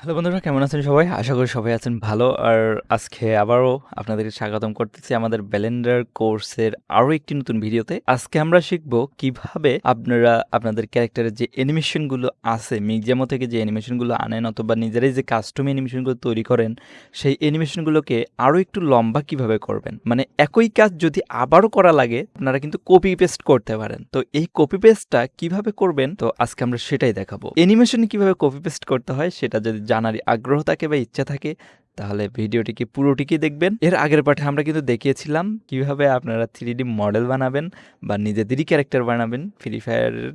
Hello বন্ধুরা, কেমন আছেন সবাই? আশা করি সবাই আছেন ভালো। আর আজকে আবারও আপনাদেরকে স্বাগতম করতেছি আমাদের ব্যালেন্ডার কোর্সের আরও একটি নতুন ভিডিওতে। আজকে আমরা শিখব কীভাবে আপনারা, আপনাদের ক্যারেক্টারের যে অ্যানিমেশনগুলো আছে মিউজিয়ামো থেকে যে অ্যানিমেশনগুলো আনেন অথবা নিজেরাই যে কাস্টম অ্যানিমেশনগুলো তৈরি করেন, সেই অ্যানিমেশনগুলোকে আরও একটু লম্বা কীভাবে করবেন? মানে একই কাজ যদি আবারও করা লাগে, আপনারা কিন্তু কপি পেস্ট করতে পারেন। তো এই কপি পেস্টটা কীভাবে করবেন? তো আজকে আমরা সেটাই দেখাবো। অ্যানিমেশন কীভাবে কপি পেস্ট করতে হয়, সেটা যদি জানার আগ্রহ থাকে বা ইচ্ছা থাকে, তাহলে ভিডিওটিকে পুরোটিকে দেখবেন? এর আগের পাঠে আমরা কিন্তু দেখিয়েছিলাম কীভাবে আপনারা থ্রি মডেল বানাবেন বা নিজেদেরই ক্যারেক্টার বানাবেন ফ্রি ফায়ারের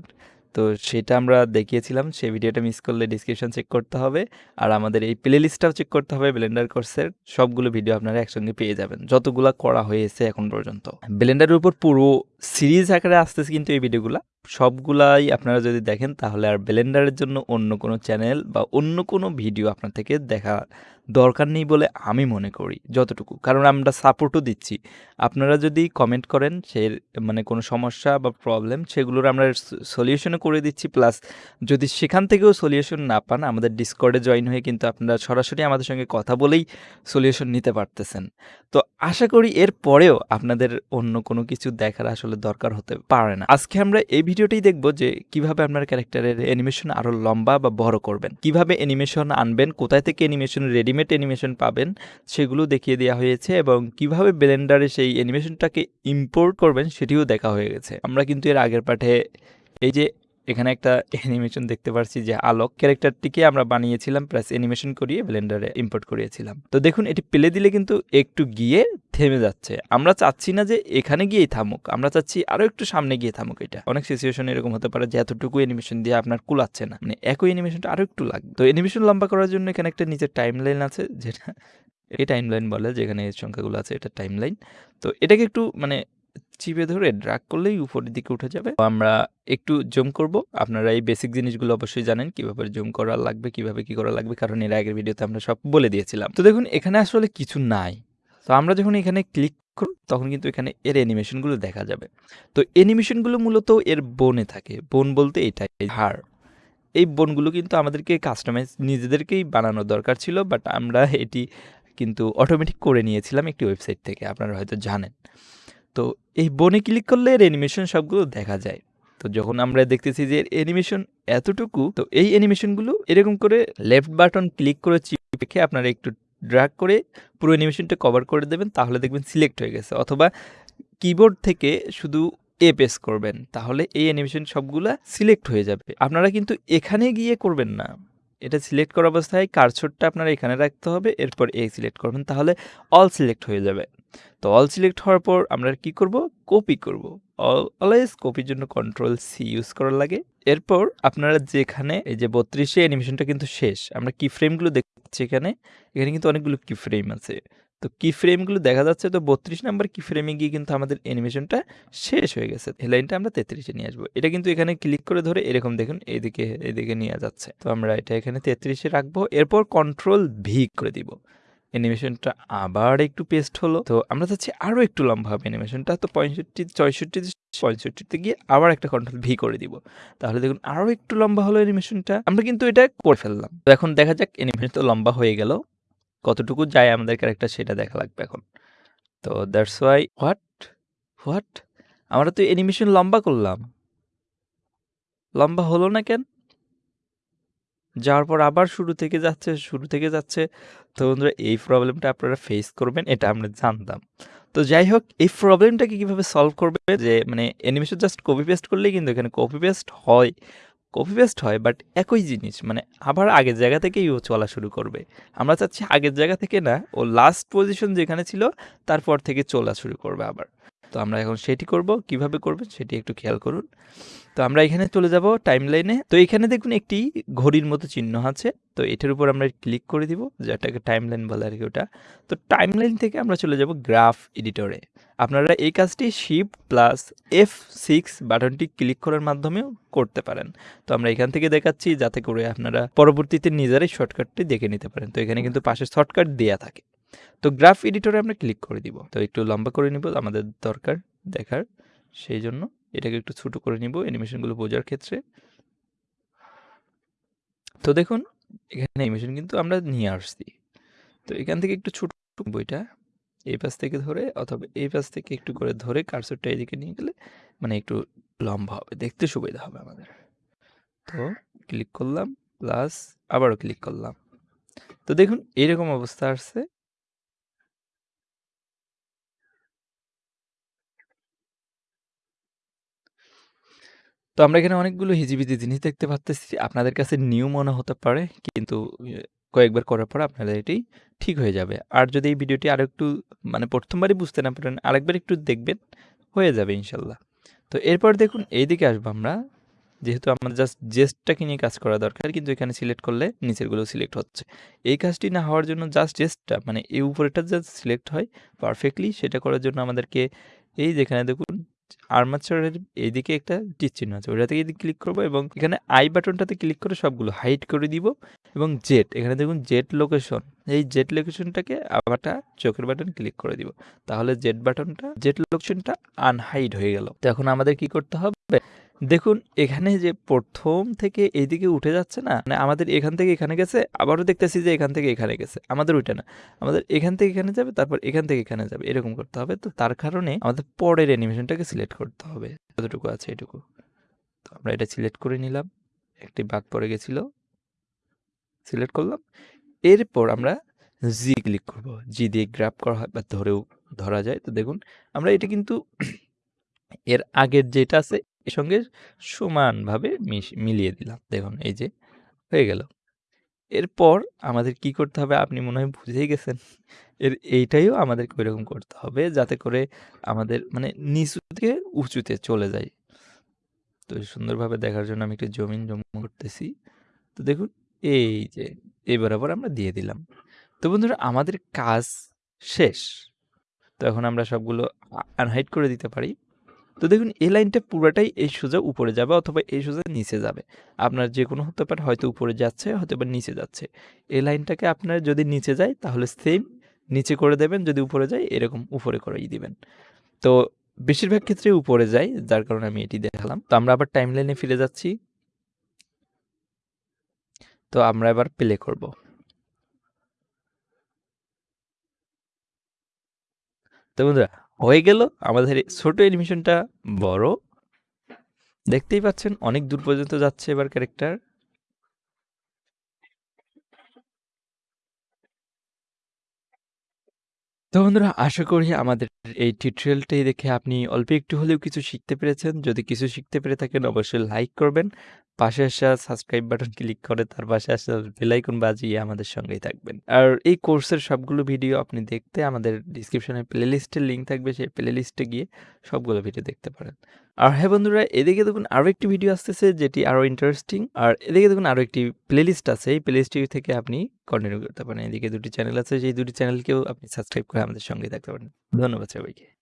তো সেটা আমরা দেখিয়েছিলাম, সেই ভিডিওটা মিস করলে ডিসক্রিপশন চেক করতে হবে। আর আমাদের এই প্লে লিস্টটাও চেক করতে হবে ব্লেন্ডার কোর্সের সবগুলো ভিডিও আপনারা একসঙ্গে পেয়ে যাবেন, যতগুলো করা হয়েছে এখন পর্যন্ত। ব্লেন্ডারের উপর পুরো সিরিজ আকারে আসতেছে কিন্তু এই ভিডিওগুলো সবগুলাই আপনারা যদি দেখেন, তাহলে আর ব্লেন্ডারের জন্য অন্য কোনো চ্যানেল বা অন্য কোনো ভিডিও আপনার থেকে দেখা দরকার নেই বলে আমি মনে করি, যতটুকু। কারণ আমরা সাপোর্টও দিচ্ছি। আপনারা যদি কমেন্ট করেন, সে মানে কোনো সমস্যা বা প্রবলেম সেগুলোর আমরা সলিউশনও করে দিচ্ছি। প্লাস যদি সেখান থেকেও সলিউশন না পান, আমাদের ডিসকর্ডে জয়েন হয়ে কিন্তু আপনারা সরাসরি আমাদের সঙ্গে কথা বলেই সলিউশন নিতে পারতেছেন। তো আশা করি এর পরেও আপনাদের অন্য কোনো কিছু দেখার আসলে দরকার হতে পারে না। আজকে আমরা এই ভিডিওটাই দেখব যে কীভাবে আপনার ক্যারেক্টারের অ্যানিমেশন আরও লম্বা বা বড় করবেন। কীভাবে অ্যানিমেশন আনবেন, কোথায় থেকে অ্যানিমেশন রেডিমেড অ্যানিমেশন পাবেন, সেগুলো দেখিয়ে দেওয়া হয়েছে এবং কীভাবে ব্লেন্ডারে সেই অ্যানিমেশনটাকে ইম্পোর্ট করবেন সেটিও দেখা হয়ে গেছে। আমরা কিন্তু এর আগের পাঠে এই যে এখানে একটা অ্যানিমেশন দেখতে পাচ্ছি যে আলোক ক্যারেক্টারটিকে আমরা বানিয়েছিলাম প্লাস অ্যানিমেশন করিয়ে ব্লেন্ডারে ইম্পোর্ট করিয়েছিলাম। তো দেখুন, এটি পেলে দিলে কিন্তু একটু গিয়ে থেমে যাচ্ছে। আমরা চাচ্ছি না যে এখানে গিয়েই থামুক, আমরা চাচ্ছি আরও একটু সামনে গিয়ে থামুক এটা। অনেক সিচুয়েশন এরকম হতে পারে যে এতটুকু অ্যানিমেশন দিয়ে আপনার কুলাচ্ছে না। মানে একই অ্যানিমেশনটা আরও একটু লাগবে। তো অ্যানিমেশন লম্বা করার জন্য এখানে একটা নিচের টাইম লাইন আছে, যেটা এই টাইম লাইন বলে, যেখানে সংখ্যাগুলো আছে, এটা টাইম লাইন তো এটাকে একটু মানে চিপে ধরে ড্রাগ করলেই উপরের দিকে উঠে যাবে। আমরা একটু জুম করব। আপনারা এই বেসিক জিনিসগুলো অবশ্যই জানেন, কীভাবে জুম করা লাগবে, কীভাবে কি করা লাগবে, কারণ এর আগের ভিডিওতে আমরা সব বলে দিয়েছিলাম। তো দেখুন, এখানে আসলে কিছু নাই। তো আমরা যখন এখানে ক্লিক করব, তখন কিন্তু এখানে এর অ্যানিমেশনগুলো দেখা যাবে। তো অ্যানিমেশনগুলো মূলত এর বনে থাকে। বন বলতে এটাই হাড়। এই বনগুলো কিন্তু আমাদেরকে কাস্টমাইজ নিজেদেরকেই বানানো দরকার ছিল বাট আমরা এটি কিন্তু অটোমেটিক করে নিয়েছিলাম একটি ওয়েবসাইট থেকে। আপনারা হয়তো জানেন। তো এই বনে ক্লিক করলে এর অ্যানিমেশন সবগুলো দেখা যায়। তো যখন আমরা দেখতেছি যে এর অ্যানিমেশন এতটুকু, তো এই অ্যানিমেশনগুলো এরকম করে লেফট বাটন ক্লিক করে চিপে আপনারা একটু ড্রাগ করে পুরো অ্যানিমেশনটা কভার করে দেবেন, তাহলে দেখবেন সিলেক্ট হয়ে গেছে। অথবা কিবোর্ড থেকে শুধু এ পেস করবেন, তাহলে এই অ্যানিমেশন সবগুলা সিলেক্ট হয়ে যাবে। আপনারা কিন্তু এখানে গিয়ে করবেন না। এটা সিলেক্ট করা অবস্থায় কারছোটটা আপনারা এখানে রাখতে হবে, এরপর এ সিলেক্ট করবেন, তাহলে অল সিলেক্ট হয়ে যাবে। তো অল সিলেক্ট হওয়ার পর আমরা কি করব? কপি করব। অলওয়েজ কপির জন্য কন্ট্রোল সি ইউজ করার লাগে। এরপর আপনারা যেখানে এই যে বত্রিশে অ্যানিমেশনটা কিন্তু শেষ, আমরা কি ফ্রেমগুলো দেখছি এখানে এখানে কিন্তু অনেকগুলো কি ফ্রেম আছে। তো কি ফ্রেমগুলো দেখা যাচ্ছে তো বত্রিশ নাম্বার কি ফ্রেমে গিয়ে কিন্তু আমাদের অ্যানিমেশনটা শেষ হয়ে গেছে। হেলাইনটা আমরা তেত্রিশে নিয়ে আসব। এটা কিন্তু এখানে ক্লিক করে ধরে এরকম দেখুন, এইদিকে এইদিকে নিয়ে যাচ্ছে। তো আমরা এটা এখানে তেত্রিশে রাখব। এরপর কন্ট্রোল ভি করে দিব। অ্যানিমেশনটা আবার একটু পেস্ট হলো। তো আমরা চাচ্ছি আরও একটু লম্বা হবে অ্যানিমেশনটা তো পঁয়ষট্টি, ছয়ষট্টি, পঁয়ষট্টিতে গিয়ে আবার একটা কন্ট্রোল ভি করে দিব। তাহলে দেখুন আরও একটু লম্বা হলো অ্যানিমেশনটা আমরা কিন্তু এটা করে ফেললাম। তো এখন দেখা যাক অ্যানিমেশন তো লম্বা হয়ে গেল। কতটুকু যায় আমাদের ক্যারেক্টার সেটা দেখা লাগবে এখন। তো দ্যাটস ওয়াই হোয়াট হোয়াট আমরা তো অ্যানিমেশন লম্বা করলাম। লম্বা হলো না কেন? যাওয়ার পর আবার শুরু থেকে যাচ্ছে, শুরু থেকে যাচ্ছে। তো বন্ধুরা, এই প্রবলেমটা আপনারা ফেস করবেন, এটা আমরা জানতাম। তো যাই হোক, এই প্রবলেমটাকে কীভাবে সলভ করবে? যে মানে অ্যানিমেশন জাস্ট কপি পেস্ট করলেই কিন্তু এখানে কপি পেস্ট হয়। কপি পেস্ট হয় বাট একই জিনিস মানে আবার আগের জায়গা থেকেই ও চলা শুরু করবে। আমরা চাচ্ছি আগের জায়গা থেকে না, ও লাস্ট পজিশন যেখানে ছিল, তারপর থেকে চলা শুরু করবে আবার। তো আমরা এখন সেটি করব, কীভাবে করবেন সেটি একটু খেয়াল করুন। তো আমরা এখানে চলে যাব টাইম লাইনে তো এখানে দেখুন একটি ঘড়ির মতো চিহ্ন আছে। তো এটার উপর আমরা ক্লিক করে দিব, যেটাকে টাইম লাইন বলে আর কি ওটা। তো টাইম লাইন থেকে আমরা চলে যাব গ্রাফ এডিটরে আপনারা এই কাজটি শিপ প্লাস এফ সিক্স বাটনটি ক্লিক করার মাধ্যমেও করতে পারেন। তো আমরা এখান থেকে দেখাচ্ছি, যাতে করে আপনারা পরবর্তীতে নিজেরাই শর্টকাটটি দেখে নিতে পারেন। তো এখানে কিন্তু পাশে শর্টকাট দেওয়া থাকে। তো গ্রাফ এডিটরে আমরা ক্লিক করে দিব। তো একটু লম্বা করে নিব, আমাদের দরকার দেখার। সেই জন্য এটাকে একটু ছোটো করে নিব অ্যানিমেশনগুলো বোঝার ক্ষেত্রে। তো দেখুন, এখানে অ্যানিমেশন কিন্তু আমরা নিয়ে আসছি। তো এখান থেকে একটু ছোট বইটা এই পাশ থেকে ধরে অথবা এই পাশ থেকে একটু করে ধরে কার্সরটা এদিকে নিয়ে গেলে মানে একটু লম্বা হবে, দেখতে সুবিধা হবে আমাদের। তো ক্লিক করলাম প্লাস আবারও ক্লিক করলাম। তো দেখুন, এরকম অবস্থা আসছে। তো আমরা এখানে অনেকগুলো হিজিবিজি জিনিস দেখতে পাচ্তেছি আপনাদের কাছে নিউ মনে হতে পারে, কিন্তু কয়েকবার করার পর আপনাদের এটি ঠিক হয়ে যাবে। আর যদি এই ভিডিওটি আরও একটু মানে প্রথমবারই বুঝতে না পারেন, আরেকবার একটু দেখবেন, হয়ে যাবে ইনশাল্লাহ। তো এরপর দেখুন, এইদিকে আসব আমরা। যেহেতু আমাদের জাস্ট জেস্টটাকে নিয়ে কাজ করা দরকার, কিন্তু এখানে সিলেক্ট করলে নিচেরগুলো সিলেক্ট হচ্ছে। এই কাজটি না হওয়ার জন্য জাস্ট জেস্টটা মানে এই উপরেটা জাস্ট সিলেক্ট হয় পারফেক্টলি সেটা করার জন্য আমাদেরকে এই যেখানে দেখুন আর্মাচারের এইদিকে একটা টিক চিহ্ন আছে। ওইটাতে ক্লিক করব এবং এখানে আই বাটনটাতে ক্লিক করে সবগুলো হাইট করে দিব এবং জেট এখানে দেখুন জেট লোকেশন এই জেট লোকেশনটাকে আবারটা চোখের বাটন ক্লিক করে দিব। তাহলে জেট বাটনটা জেট লোকেশনটা আনহাইড হয়ে গেল। তো এখন আমাদের কি করতে হবে? দেখুন, এখানে যে প্রথম থেকে এইদিকে উঠে যাচ্ছে না মানে আমাদের এখান থেকে এখানে গেছে, আবারও দেখতেছি যে এখান থেকে এখানে গেছে। আমাদের ওইটা না। আমাদের এখান থেকে এখানে যাবে, তারপর এখান থেকে এখানে যাবে, এরকম করতে হবে। তো তার কারণে আমাদের পরের অ্যানিমেশনটাকে সিলেক্ট করতে হবে। যতটুকু আছে এটুকু। তো আমরা এটা সিলেক্ট করে নিলাম। একটি বাদ পড়ে গেছিল। সিলেক্ট করলাম। এরপর আমরা জি ক্লিক করব। জি দিয়ে গ্রাফ করা হয় বা ধরেও ধরা যায়। তো দেখুন, আমরা এটা কিন্তু এর আগের যেটা আছে এর সঙ্গে সমানভাবে মিলিয়ে দিলাম। দেখুন, এই যে হয়ে গেল। এরপর আমাদের কি করতে হবে আপনি মনে হয় বুঝেই গেছেন। এর, এইটাইও আমাদেরকে ওইরকম করতে হবে যাতে করে আমাদের মানে নিচু থেকে উঁচুতে চলে যায়। তো সুন্দরভাবে দেখার জন্য আমি একটু জমিন জমা করতেছি। তো দেখুন, এই যে, এই বরাবর আমরা দিয়ে দিলাম। তো বন্ধুরা, আমাদের কাজ শেষ। তো এখন আমরা সবগুলো আনহাইড করে দিতে পারি। তো দেখুন, এই লাইনটা পুরোটাই এই সোজা উপরে যাবে অথবা এই সোজা নিচে যাবে। আপনার যে কোনো হতে পারে, হয়তো উপরে যাচ্ছে হয়তো বা নিচে যাচ্ছে। এই লাইনটাকে আপনার যদি নিচে যায়, তাহলে সেম নিচে করে দেবেন, যদি উপরে যায়, এরকম উপরে করেই দিবেন। তো বেশিরভাগ ক্ষেত্রে উপরে যায়, যার কারণে আমি এটি দেখালাম। তো আমরা আবার টাইম লাইনে ফিরে যাচ্ছি। তো আমরা এবার প্লে করব। তো বন্ধুরা হয়ে গেল। আমাদের ছোট অ্যানিমেশনটা বড়। দেখতেই পাচ্ছেন, অনেক দূর পর্যন্ত যাচ্ছে এবার ক্যারেক্টার। তো বন্ধুরা, আশা করি আমাদের এই টিউটোরিয়ালটাই দেখে আপনি অল্প একটু হলেও কিছু শিখতে পেরেছেন। যদি কিছু শিখতে পেরে থাকেন, অবশ্যই লাইক করবেন। পাশে আসা সাবস্ক্রাইব বাটন ক্লিক করে, তার পাশে আসা বেলাইকন বাজিয়ে আমাদের সঙ্গেই থাকবেন। আর এই কোর্সের সবগুলো ভিডিও আপনি দেখতে আমাদের ডিসক্রিপশনে প্লেলিস্টের লিঙ্ক থাকবে, সেই প্লেলিস্টে গিয়ে সবগুলো ভিডিও দেখতে পারেন। আর হ্যাঁ বন্ধুরা, এদিকে দেখুন আরও একটি ভিডিও আসতেছে, যেটি আরও ইন্টারেস্টিং আর এদিকে দেখুন আরও একটি প্লেলিস্ট আছে, এই প্লেলিস্টটি থেকে আপনি কন্টিনিউ করতে পারেন। এদিকে দুটি চ্যানেল আছে সেই দুটি চ্যানেলকেও আপনি সাবস্ক্রাইব করে আমাদের সঙ্গে থাকতে পারেন। ধন্যবাদ সবাইকে।